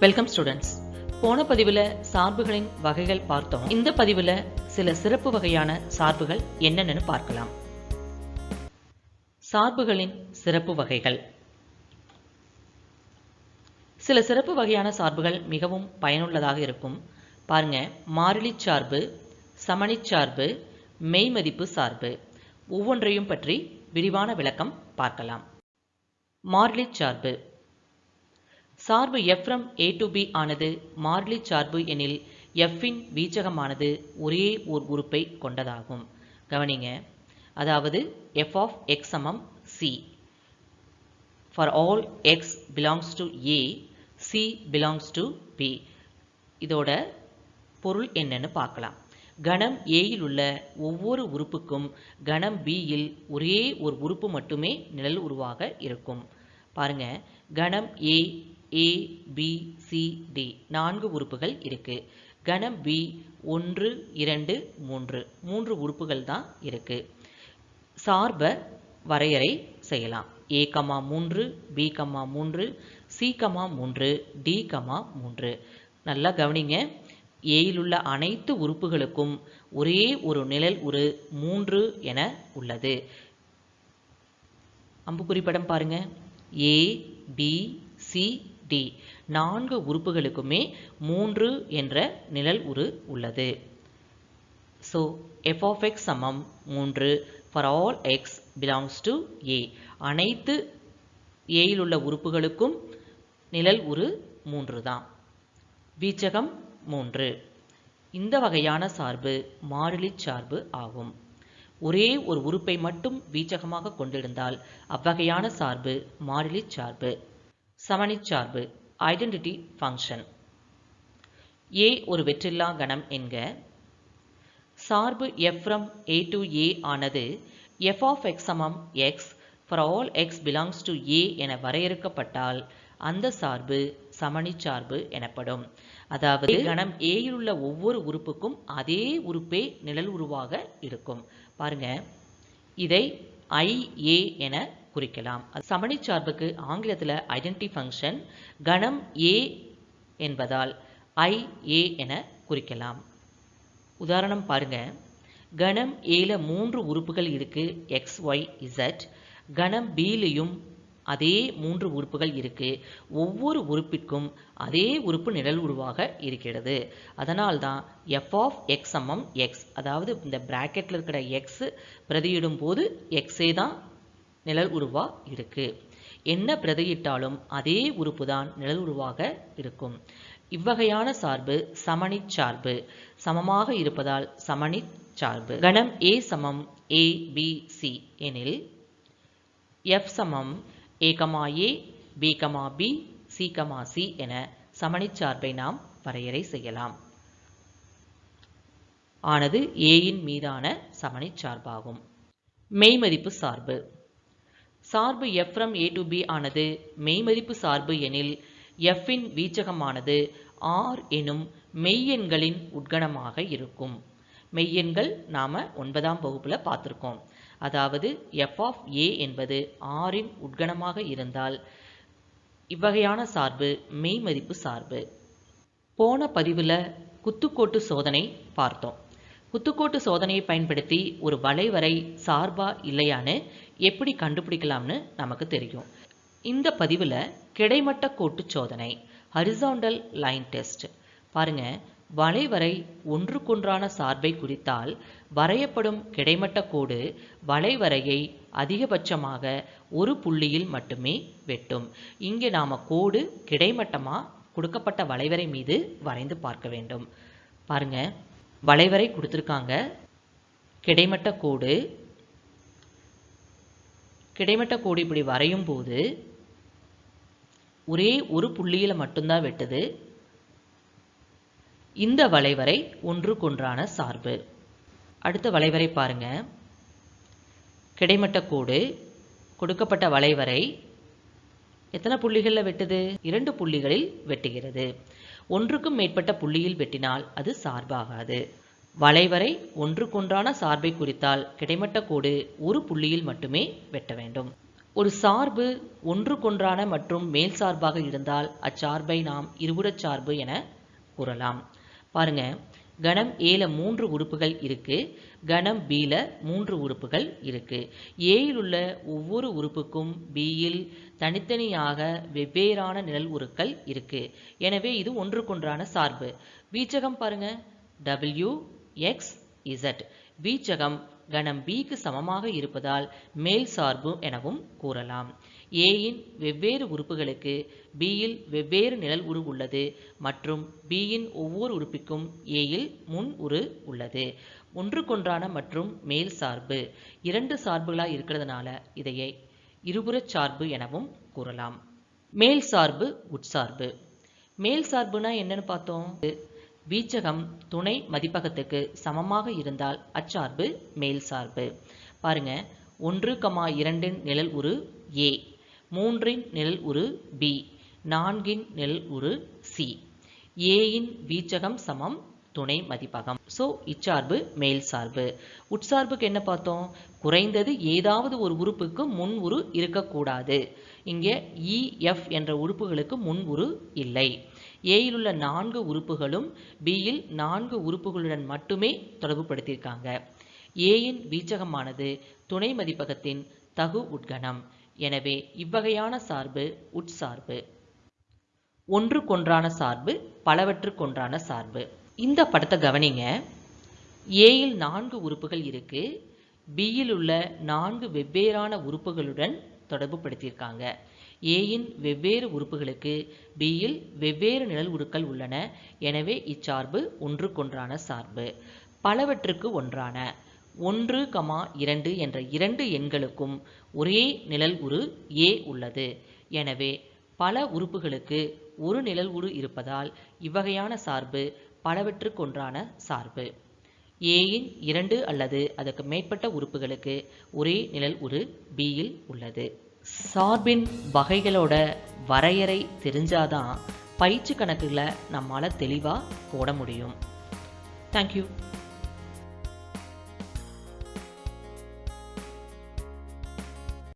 Welcome students போன பதிவில் சார்புகளின் வகைகள் பார்த்தோம். இந்த பதிவில் சில சிறப்பு வகையான சார்புகள் என்னென்னு பார்க்கலாம். சார்புகளின் சிறப்பு வகைகள். சில சிறப்பு வகையான சார்புகள் மிகவும் பயனுள்ளதாக இருக்கும். பாருங்க மாறிலி சார்பு சமணிச் சார்பு மெய்மதிப்பு சார்பு. ஒவ்வொன்றையும் பற்றி விரிவான விளக்கம் பார்க்கலாம். மாறிலி சார்பு. சார்பு எஃப்ரம் ஏ டு பி ஆனது மாறிலி சார்பு எனில் எஃப்பின் வீச்சகமானது ஒரே ஓர் உறுப்பை கொண்டதாகும். கவனிங்க. அதாவது எஃப் ஆஃப் எக்ஸ் சமம் C for all X belongs to A C belongs to B இதோட பொருள் என்னன்னு பார்க்கலாம். கணம் ஏயில் உள்ள ஒவ்வொரு உறுப்புக்கும் கணம் பியில் ஒரே ஒரு உறுப்பு மட்டுமே நிழல் உருவாக இருக்கும். பாருங்க. கணம் A A B C D நான்கு உறுப்புகள் இருக்கு. கணம் பி ஒன்று இரண்டு மூன்று. மூன்று உறுப்புகள் தான் இருக்கு. சார்பை வரையறை செய்யலாம். ஏ கமா மூன்று பி கமா மூன்று சி கமா மூன்று டி கமா மூன்று. நல்லா கவனிங்க. ஏயில் உள்ள அனைத்து உறுப்புகளுக்கும் ஒரே ஒரு நிழல் ஒரு மூன்று என உள்ளது. அம்புக்குறி படம் பாருங்க. A B C D. நான்கு உறுப்புகளுக்குமே மூன்று என்ற நிழல் உரு உள்ளது. ஸோ எஃப் ஆஃப் எக்ஸ் சமம் மூன்று for all X belongs to A அனைத்து ஏயில் உள்ள உறுப்புகளுக்கும் நிழல் உரு மூன்று தான். வீச்சகம் மூன்று. இந்த வகையான சார்பு மாறிலி சார்பு ஆகும். ஒரே ஒரு உறுப்பை மட்டும் வீச்சகமாக கொண்டிருந்தால் அவ்வகையான சார்பு மாறிலி சார்பு. சமணி சார்பு ஐடென்டிட்டி ஃபங்க்ஷன் ஏ ஒரு வெற்றில்லா கணம் என்க. சார்பு எஃப் ஏ டு ஏ ஆனது எஃப் ஆஃப் x சமம் x all X belongs to A என வரையறுக்கப்பட்டால் அந்த சார்பு சமணி சார்பு எனப்படும். அதாவது கணம் ஏயில் உள்ள ஒவ்வொரு உறுப்புக்கும் அதே உறுப்பே நிழல் உருவாக இருக்கும். பாருங்க. இதை ஐஏ என குறிக்கலாம். சமணிச் சார்புக்கு ஆங்கிலத்தில் ஐடென்டி ஃபங்க்ஷன் கணம் ஏ என்பதால் ஐ ஏ என குறிக்கலாம். உதாரணம் பாருங்க. கணம் ஏல மூன்று உறுப்புகள் இருக்கு எக்ஸ் ஒய் இசட் கணம் பிலையும் அதே மூன்று உறுப்புகள் இருக்கு. ஒவ்வொரு உறுப்பிற்கும் அதே உறுப்பு நிழல் உருவாக இருக்கிறது. அதனால் தான் எஃப் ஆஃப் எக்ஸ் சமம் எக்ஸ் அதாவது இந்த பிராக்கெட்டில் இருக்கிற எக்ஸ் பிரதியிடும் போது எக்ஸே தான் நிழல் உருவா இருக்கு. என்ன பிரதியிட்டாலும் அதே உறுப்பு தான் நிழல் உருவாக இருக்கும். இவ்வகையான சார்பு சமணிச் சார்பு. சமமாக இருப்பதால் சமணிச் சார்பு. கணம் ஏ சமம் ஏ பி சி எனில் எஃப் சமம் A comma A B comma B C comma C என சமணி சார்பை நாம் வரையறை செய்யலாம். ஆனது ஏயின் மீதான சமணிச் சார்பாகும். மெய்மதிப்பு சார்பு. சார்பு f from a to b ஆனது மெய்மதிப்பு சார்பு எனில் f இன் வீச்சகமானது r எனும் மெய்யெண்களின் உட்கணமாக இருக்கும். மெய்யெண்கள் நாம ஒன்பதாம் வகுப்புல பார்த்துருக்கோம். அதாவது f of a என்பது r இன் உட்கணமாக இருந்தால் இவ்வகையான சார்பு மெய்மதிப்பு சார்பு. போன பதிவில் குத்துக்கோட்டு சோதனை பார்த்தோம். குத்துக்கோட்டு சோதனையை பயன்படுத்தி ஒரு வளைவரை சார்பா இல்லையான்னு எப்படி கண்டுபிடிக்கலாம்னு நமக்கு தெரியும். இந்த பதிவில் கிடைமட்ட கோட்டு சோதனை ஹரிசாண்டல் லைன் டெஸ்ட். பாருங்க வளைவரை ஒன்றுக்கொன்றான சார்பை குறித்தால் வரையப்படும் கிடைமட்ட கோடு வளைவரையை அதிகபட்சமாக ஒரு புள்ளியில் மட்டுமே வெட்டும். இங்கே நாம் கோடு கிடைமட்டமாக கொடுக்கப்பட்ட வளைவரை மீது வரைந்து பார்க்க வேண்டும். பாருங்கள் வளைவரை கொடுத்துருக்காங்க. கிடைமட்ட கோடு. கிடைமட்ட கோடு இப்படி வரையும் போது ஒரே ஒரு புள்ளியில் மட்டும்தான் வெட்டுது. இந்த வளைவரை ஒன்றுக்கொன்றான சார்பு. அடுத்த வளைவரை பாருங்க. கிடைமட்ட கோடு. கொடுக்கப்பட்ட வளைவரை எத்தனை புள்ளிகளில் வெட்டுது? இரண்டு புள்ளிகளில் வெட்டுகிறது. ஒன்றுக்கும் மேற்பட்ட புள்ளியில் வெட்டினால் அது சார்பாகாது. வளைவரை ஒன்றுக்கொன்றான சார்பை குறித்தால் கிடைமட்ட கோடு ஒரு புள்ளியில் மட்டுமே வெட்ட வேண்டும். ஒரு சார்பு ஒன்றுக்கொன்றான மற்றும் மேல் சார்பாக இருந்தால் அச்சார்பை நாம் இருபுறச் சார்பு என கூறலாம். பாருங்க கணம் ஏல மூன்று உறுப்புகள் இருக்கு. கணம் பில மூன்று உறுப்புகள் இருக்கு. ஏயில் உள்ள ஒவ்வொரு உறுப்புக்கும் பியில் தனித்தனியாக வெவ்வேறான நிழல் உருக்கள் இருக்கு. எனவே இது ஒன்றுக்கொன்றான சார்பு. வீச்சகம் பாருங்க. டபிள்யூ எக்ஸ் இசட் வீச்சகம் கணம் பிக்கு சமமாக இருப்பதால் மேல் சார்பு எனவும் கூறலாம். ஏயின் வெவ்வேறு உறுப்புகளுக்கு பியில் வெவ்வேறு நிழல் உரு உள்ளது மற்றும் பியின் ஒவ்வொரு உறுப்பிற்கும் ஏயில் முன் உரு உள்ளது. ஒன்றுக்கொன்றான மற்றும் மேல் சார்பு. இரண்டு சார்புகளாக இருக்கிறதுனால இதையே இருபுறச் சார்பு எனவும் கூறலாம். மேல் சார்பு உட்சார்பு. மேல் சார்புனா என்னன்னு பார்த்தோம்? வீச்சகம் துணை மதிப்பகத்துக்கு சமமாக இருந்தால் அச்சார்பு மேல் சார்பு. பாருங்க ஒன்று கமா இரண்டின் நிழல் உரு ஏ மூன்றின் நிழல் உரு பி நான்கின் நிழல் உரு சி. ஏயின் வீச்சகம் சமம் துணை மதிப்பகம். ஸோ இச்சார்பு மேல் சார்பு. உட்சார்புக்கு என்ன பார்த்தோம்? குறைந்தது ஏதாவது ஒரு உறுப்புக்கு முன் உரு இருக்கக்கூடாது. இங்கே e, இஎஃப் என்ற உறுப்புகளுக்கு முன் உரு இல்லை. ஏயில் உள்ள நான்கு உறுப்புகளும் பியில் நான்கு உறுப்புகளுடன் மட்டுமே தொடர்புபடுத்தியிருக்காங்க. ஏயின் வீச்சகமானது துணை மதிப்பகத்தின் தகு உட்கணம். எனவே இவ்வகையான சார்பு உட்சார்பு ஒன்றுக்கொன்றான சார்பு பலவற்றுக்கொன்றான சார்பு. இந்த படத்தை கவனிங்க. ஏயில் நான்கு உறுப்புகள் இருக்கு. பியில் உள்ள நான்கு வெவ்வேறான உறுப்புகளுடன் தொடர்பு படுத்தியிருக்காங்க ஏயின் வெவ்வேறு உறுப்புகளுக்கு பியில் வெவ்வேறு நிழல் உருக்கள் உள்ளன. எனவே இச்சார்பு ஒன்றுக்கொன்றான சார்பு. பலவற்றுக்கு ஒன்றான. ஒன்று கமா இரண்டு என்ற இரண்டு எண்களுக்கும் ஒரே நிழல் உரு ஏ உள்ளது. எனவே பல உறுப்புகளுக்கு ஒரு நிழல் உரு இருப்பதால் இவ்வகையான சார்பு பலவற்றுக்கொன்றான சார்பு. ஏயின் இரண்டு அல்லது அதற்கு மேற்பட்ட உறுப்புகளுக்கு ஒரே நிழல் உரு பியில் உள்ளது. சார்பின் வகைகளோட வரையறை தெரிஞ்சாதான் பயிற்சி கணக்குகளை நம்மால் தெளிவாக போட முடியும். தேங்க்யூ